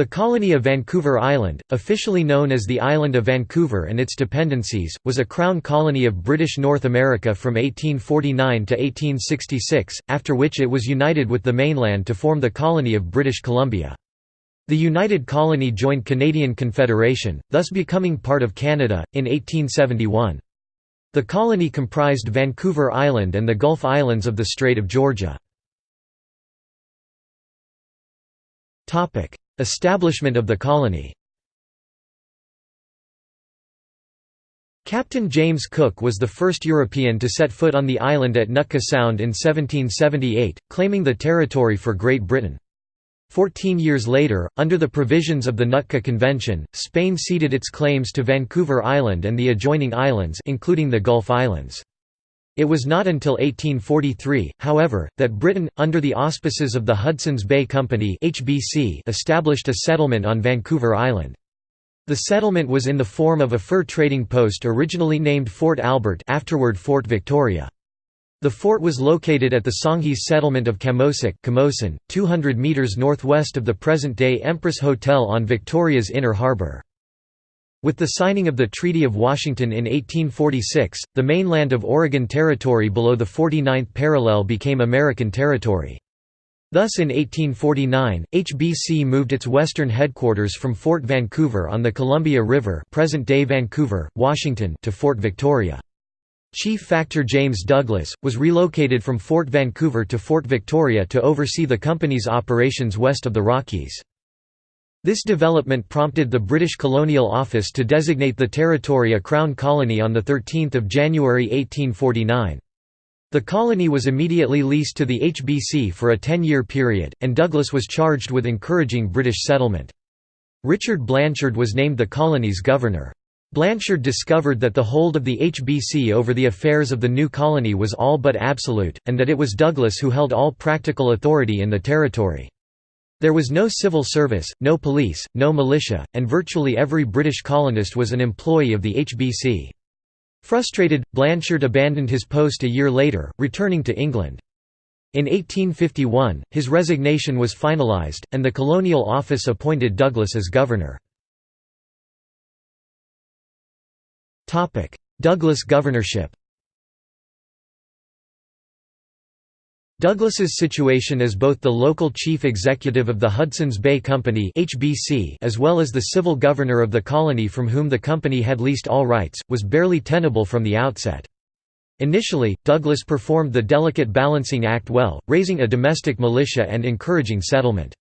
The colony of Vancouver Island, officially known as the Island of Vancouver and its dependencies, was a crown colony of British North America from 1849 to 1866, after which it was united with the mainland to form the colony of British Columbia. The united colony joined Canadian Confederation, thus becoming part of Canada, in 1871. The colony comprised Vancouver Island and the Gulf Islands of the Strait of Georgia. Establishment of the colony Captain James Cook was the first European to set foot on the island at Nootka Sound in 1778, claiming the territory for Great Britain. Fourteen years later, under the provisions of the Nootka Convention, Spain ceded its claims to Vancouver Island and the adjoining islands including the Gulf Islands. It was not until 1843, however, that Britain, under the auspices of the Hudson's Bay Company (HBC), established a settlement on Vancouver Island. The settlement was in the form of a fur trading post originally named Fort Albert afterward Fort Victoria. The fort was located at the Songhees settlement of Camosack 200 metres northwest of the present-day Empress Hotel on Victoria's Inner Harbour. With the signing of the Treaty of Washington in 1846, the mainland of Oregon Territory below the 49th parallel became American territory. Thus in 1849, HBC moved its western headquarters from Fort Vancouver on the Columbia River present-day Vancouver, Washington to Fort Victoria. Chief Factor James Douglas, was relocated from Fort Vancouver to Fort Victoria to oversee the company's operations west of the Rockies. This development prompted the British Colonial Office to designate the territory a Crown colony on 13 January 1849. The colony was immediately leased to the HBC for a 10-year period, and Douglas was charged with encouraging British settlement. Richard Blanshard was named the colony's governor. Blanshard discovered that the hold of the HBC over the affairs of the new colony was all but absolute, and that it was Douglas who held all practical authority in the territory. There was no civil service, no police, no militia, and virtually every British colonist was an employee of the HBC. Frustrated, Blanshard abandoned his post a year later, returning to England. In 1851, his resignation was finalised, and the Colonial Office appointed Douglas as governor. Douglas governorship Douglas's situation as both the local chief executive of the Hudson's Bay Company (HBC) as well as the civil governor of the colony from whom the company had leased all rights, was barely tenable from the outset. Initially, Douglas performed the delicate balancing act well, raising a domestic militia and encouraging settlement.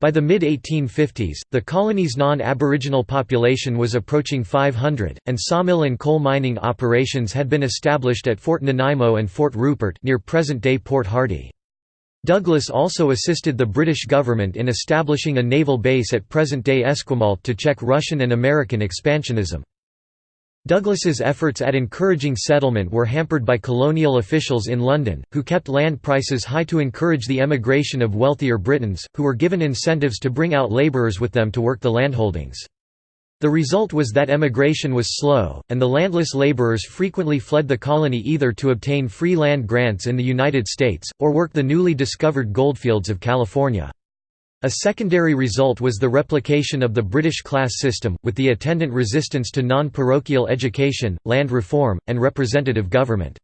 By the mid-1850s, the colony's non-Aboriginal population was approaching 500, and sawmill and coal mining operations had been established at Fort Nanaimo and Fort Rupert near present-day Port Hardy. Douglas also assisted the British government in establishing a naval base at present-day Esquimalt to check Russian and American expansionism. Douglas's efforts at encouraging settlement were hampered by colonial officials in London, who kept land prices high to encourage the emigration of wealthier Britons, who were given incentives to bring out labourers with them to work the landholdings. The result was that emigration was slow, and the landless labourers frequently fled the colony either to obtain free land grants in the United States, or work the newly discovered goldfields of California. A secondary result was the replication of the British class system, with the attendant resistance to non-parochial education, land reform, and representative government.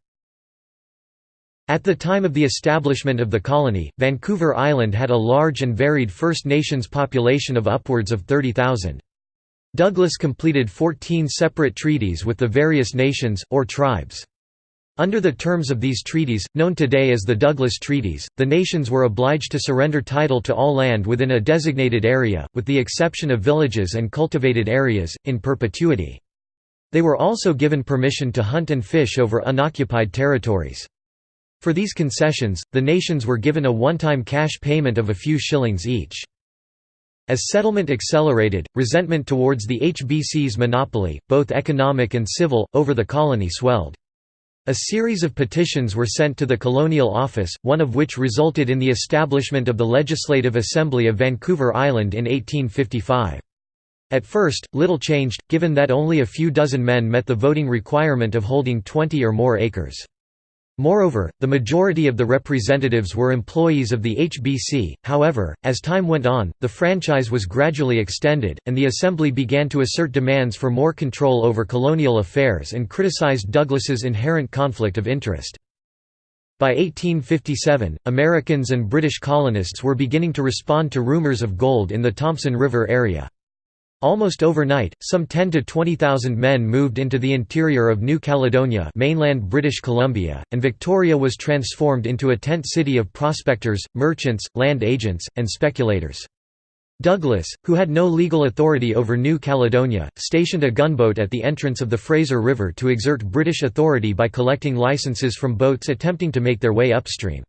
At the time of the establishment of the colony, Vancouver Island had a large and varied First Nations population of upwards of 30,000. Douglas completed 14 separate treaties with the various nations, or tribes. Under the terms of these treaties, known today as the Douglas Treaties, the nations were obliged to surrender title to all land within a designated area, with the exception of villages and cultivated areas, in perpetuity. They were also given permission to hunt and fish over unoccupied territories. For these concessions, the nations were given a one-time cash payment of a few shillings each. As settlement accelerated, resentment towards the HBC's monopoly, both economic and civil, over the colony swelled. A series of petitions were sent to the Colonial Office, one of which resulted in the establishment of the Legislative Assembly of Vancouver Island in 1855. At first, little changed, given that only a few dozen men met the voting requirement of holding 20 or more acres. Moreover, the majority of the representatives were employees of the HBC, however, as time went on, the franchise was gradually extended, and the Assembly began to assert demands for more control over colonial affairs and criticized Douglas's inherent conflict of interest. By 1857, Americans and British colonists were beginning to respond to rumors of gold in the Thompson River area. Almost overnight, some 10 to 20,000 men moved into the interior of New Caledonia mainland British Columbia, and Victoria was transformed into a tent city of prospectors, merchants, land agents, and speculators. Douglas, who had no legal authority over New Caledonia, stationed a gunboat at the entrance of the Fraser River to exert British authority by collecting licenses from boats attempting to make their way upstream.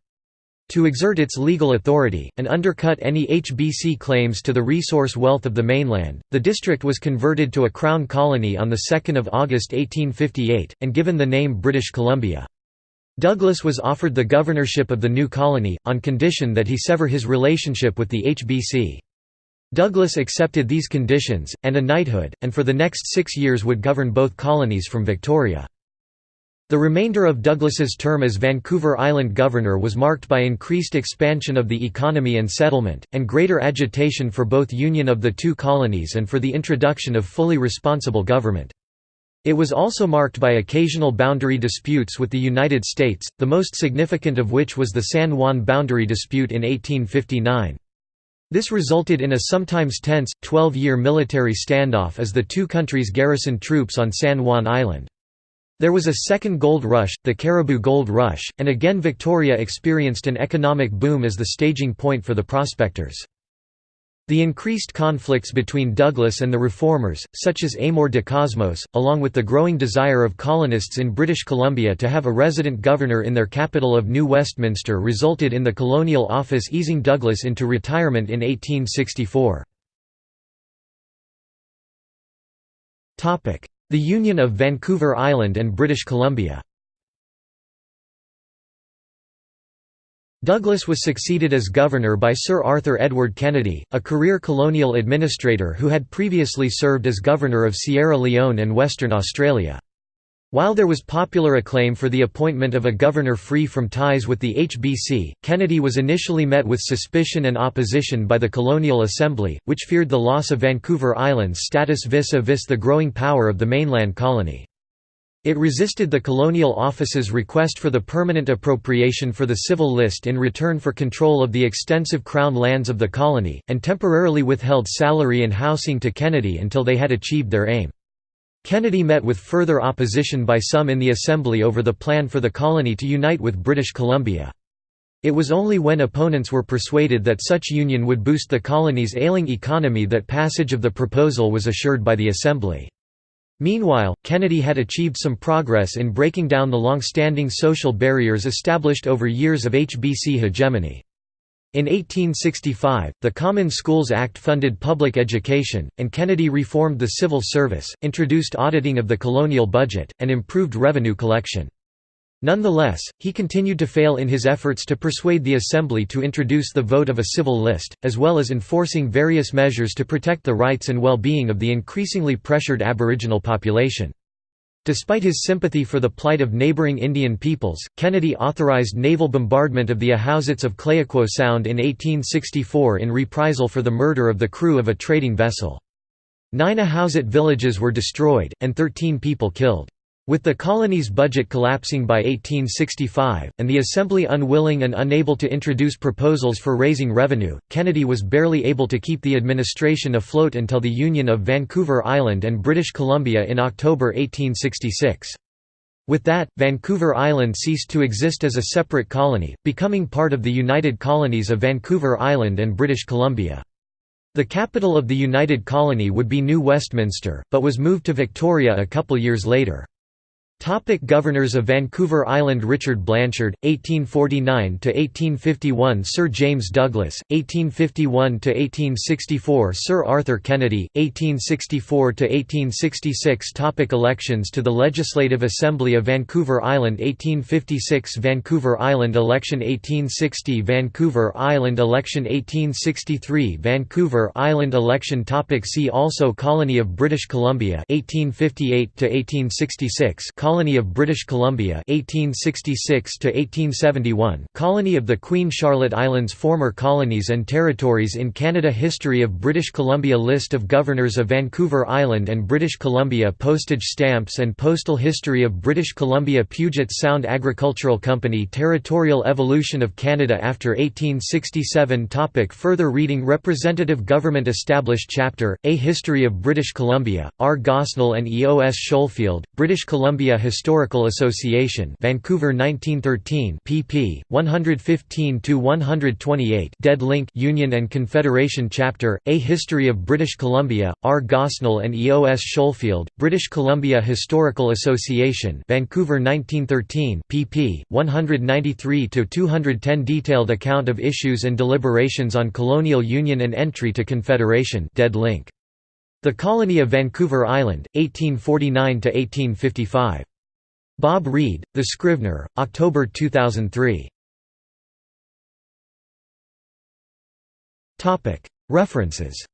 To exert its legal authority, and undercut any HBC claims to the resource wealth of the mainland, the district was converted to a crown colony on 2 August 1858, and given the name British Columbia. Douglas was offered the governorship of the new colony, on condition that he sever his relationship with the HBC. Douglas accepted these conditions, and a knighthood, and for the next six years would govern both colonies from Victoria. The remainder of Douglas's term as Vancouver Island governor was marked by increased expansion of the economy and settlement, and greater agitation for both union of the two colonies and for the introduction of fully responsible government. It was also marked by occasional boundary disputes with the United States, the most significant of which was the San Juan boundary dispute in 1859. This resulted in a sometimes tense, 12-year military standoff as the two countries garrisoned troops on San Juan Island. There was a second gold rush, the Cariboo Gold Rush, and again Victoria experienced an economic boom as the staging point for the prospectors. The increased conflicts between Douglas and the reformers, such as Amor de Cosmos, along with the growing desire of colonists in British Columbia to have a resident governor in their capital of New Westminster resulted in the Colonial Office easing Douglas into retirement in 1864. The Union of Vancouver Island and British Columbia Douglas was succeeded as governor by Sir Arthur Edward Kennedy, a career colonial administrator who had previously served as governor of Sierra Leone and Western Australia. While there was popular acclaim for the appointment of a governor free from ties with the HBC, Kennedy was initially met with suspicion and opposition by the Colonial Assembly, which feared the loss of Vancouver Island's status vis-a-vis -vis the growing power of the mainland colony. It resisted the Colonial Office's request for the permanent appropriation for the civil list in return for control of the extensive crown lands of the colony, and temporarily withheld salary and housing to Kennedy until they had achieved their aim. Kennedy met with further opposition by some in the Assembly over the plan for the colony to unite with British Columbia. It was only when opponents were persuaded that such union would boost the colony's ailing economy that passage of the proposal was assured by the Assembly. Meanwhile, Kennedy had achieved some progress in breaking down the long-standing social barriers established over years of HBC hegemony. In 1865, the Common Schools Act funded public education, and Kennedy reformed the civil service, introduced auditing of the colonial budget, and improved revenue collection. Nonetheless, he continued to fail in his efforts to persuade the Assembly to introduce the vote of a civil list, as well as enforcing various measures to protect the rights and well-being of the increasingly pressured Aboriginal population. Despite his sympathy for the plight of neighboring Indian peoples, Kennedy authorized naval bombardment of the Ahousaht of Clayoquot Sound in 1864 in reprisal for the murder of the crew of a trading vessel. Nine Ahousaht villages were destroyed, and 13 people killed. With the colony's budget collapsing by 1865, and the Assembly unwilling and unable to introduce proposals for raising revenue, Kennedy was barely able to keep the administration afloat until the Union of Vancouver Island and British Columbia in October 1866. With that, Vancouver Island ceased to exist as a separate colony, becoming part of the United Colonies of Vancouver Island and British Columbia. The capital of the United Colony would be New Westminster, but was moved to Victoria a couple years later. Topic Governors of Vancouver Island Richard Blanshard, 1849–1851 Sir James Douglas, 1851–1864 Sir Arthur Kennedy, 1864–1866 Topic Elections to the Legislative Assembly of Vancouver Island 1856 Vancouver Island Election 1860 Vancouver Island Election 1863 Vancouver Island Election. Topic See also Colony of British Columbia 1858–1866 Colony of British Columbia 1866 to 1871 Colony of the Queen Charlotte Islands Former colonies and territories in Canada History of British Columbia List of governors of Vancouver Island and British Columbia Postage stamps and postal history of British Columbia Puget Sound Agricultural Company Territorial evolution of Canada after 1867 Topic Further reading Representative Government Established Chapter, A History of British Columbia, R. Gosnell and E. O. S. Schofield, British Columbia Historical Association Vancouver 1913 pp. 115–128 Dead link Union and Confederation Chapter, A History of British Columbia, R. Gosnell and E. O. S. Schofield, British Columbia Historical Association Vancouver 1913 pp. 193–210 Detailed account of issues and deliberations on colonial union and entry to Confederation dead link. The Colony of Vancouver Island, 1849–1855. Bob Reed, The Scrivener, October 2003. References